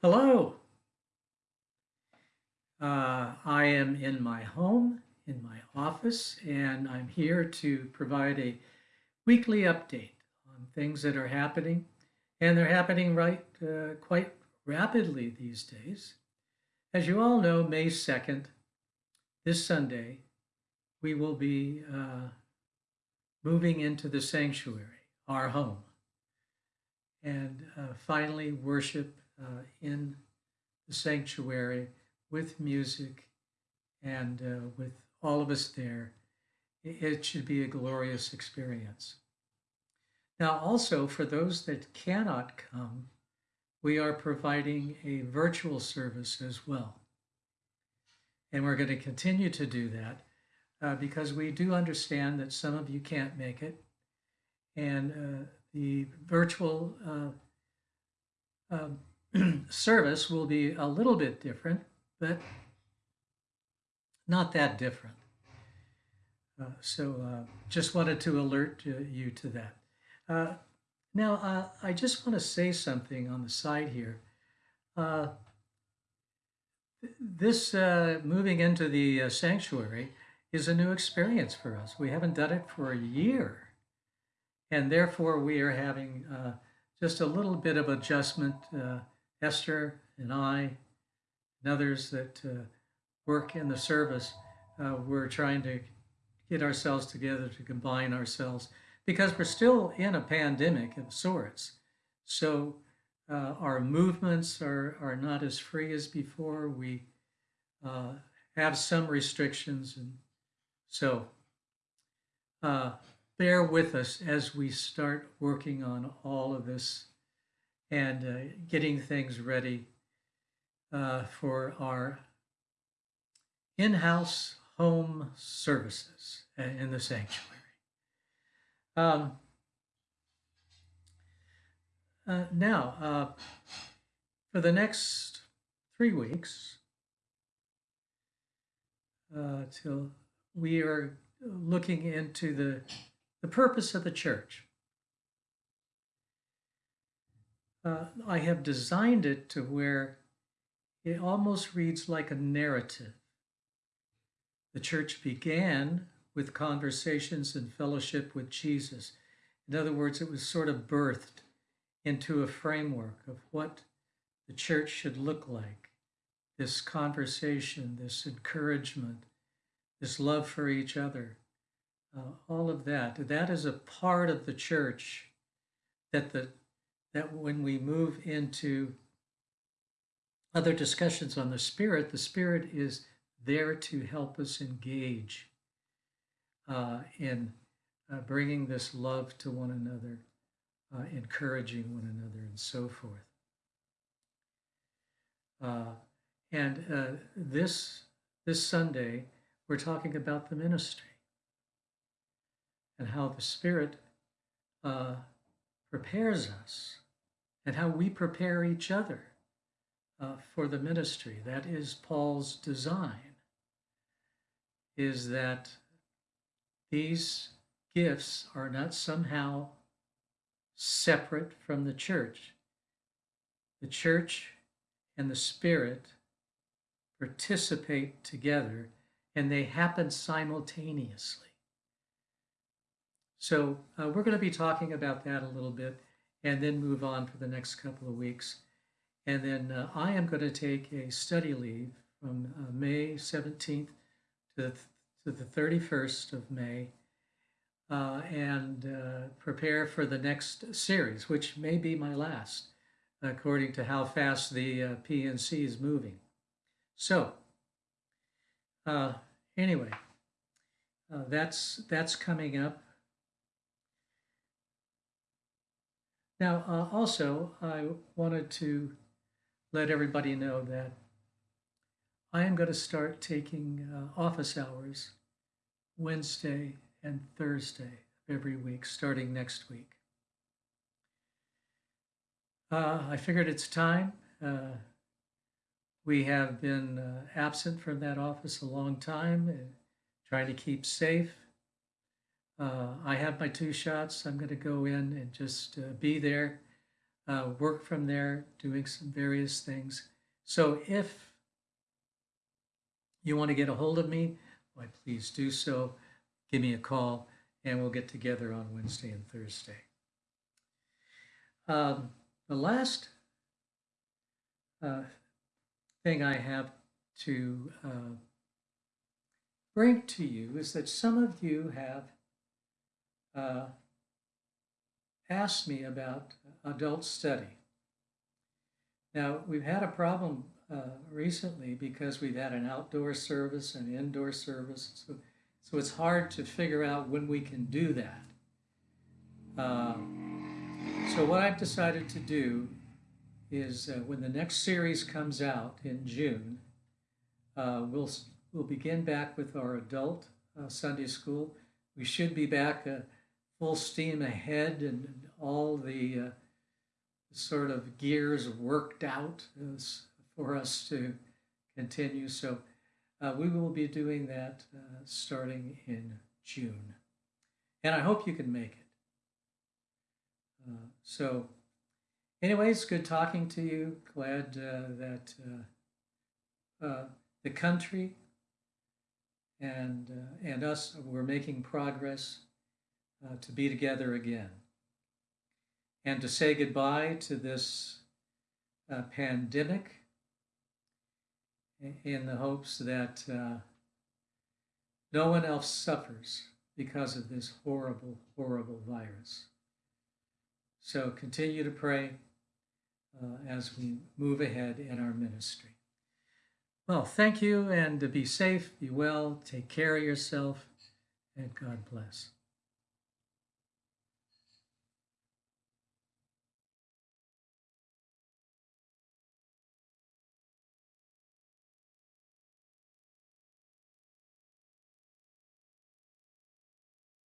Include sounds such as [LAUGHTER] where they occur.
Hello. Uh, I am in my home, in my office, and I'm here to provide a weekly update on things that are happening. And they're happening right uh, quite rapidly these days. As you all know, May 2nd, this Sunday, we will be uh, moving into the sanctuary, our home, and uh, finally worship uh, in the sanctuary with music and uh, with all of us there. It should be a glorious experience. Now, also for those that cannot come, we are providing a virtual service as well. And we're going to continue to do that uh, because we do understand that some of you can't make it. And uh, the virtual uh, um, [CLEARS THROAT] service will be a little bit different, but not that different. Uh, so uh, just wanted to alert you to that. Uh, now, uh, I just want to say something on the side here. Uh, this uh, moving into the sanctuary is a new experience for us. We haven't done it for a year. And therefore, we are having just a little bit of adjustment Esther and I and others that uh, work in the service, uh, we're trying to get ourselves together to combine ourselves because we're still in a pandemic of sorts. So uh, our movements are, are not as free as before. We uh, have some restrictions. And so uh, bear with us as we start working on all of this and uh, getting things ready uh, for our in-house home services in the sanctuary. Um, uh, now, uh, for the next three weeks, uh, till we are looking into the, the purpose of the church. Uh, I have designed it to where it almost reads like a narrative. The church began with conversations and fellowship with Jesus. In other words, it was sort of birthed into a framework of what the church should look like this conversation, this encouragement, this love for each other, uh, all of that. That is a part of the church that the that when we move into other discussions on the Spirit, the Spirit is there to help us engage uh, in uh, bringing this love to one another, uh, encouraging one another, and so forth. Uh, and uh, this this Sunday, we're talking about the ministry and how the Spirit uh, prepares us and how we prepare each other uh, for the ministry. That is Paul's design, is that these gifts are not somehow separate from the church. The church and the Spirit participate together and they happen simultaneously. So uh, we're going to be talking about that a little bit and then move on for the next couple of weeks. And then uh, I am going to take a study leave from uh, May 17th to the, to the 31st of May uh, and uh, prepare for the next series, which may be my last, according to how fast the uh, PNC is moving. So, uh, anyway, that's, that's coming up. Now, uh, also, I wanted to let everybody know that I am going to start taking uh, office hours Wednesday and Thursday every week, starting next week. Uh, I figured it's time. Uh, we have been uh, absent from that office a long time, uh, trying to keep safe uh, I have my two shots. I'm going to go in and just uh, be there uh, work from there, doing some various things. So if you want to get a hold of me, why please do so. Give me a call and we'll get together on Wednesday and Thursday. Um, the last uh, thing I have to uh, bring to you is that some of you have uh, asked me about adult study. Now, we've had a problem uh, recently because we've had an outdoor service and indoor service. So, so it's hard to figure out when we can do that. Uh, so what I've decided to do is uh, when the next series comes out in June, uh, we'll, we'll begin back with our adult uh, Sunday school. We should be back uh, full steam ahead and all the uh, sort of gears worked out for us to continue. So uh, we will be doing that uh, starting in June. And I hope you can make it. Uh, so anyways, good talking to you. Glad uh, that uh, the country and, and us, we're making progress to be together again and to say goodbye to this uh, pandemic in the hopes that uh, no one else suffers because of this horrible, horrible virus. So continue to pray uh, as we move ahead in our ministry. Well, thank you and be safe, be well, take care of yourself, and God bless.